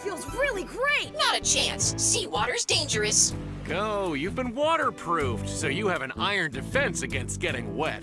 feels really great! Not a chance. Seawater's dangerous. Go, you've been waterproofed, so you have an iron defense against getting wet.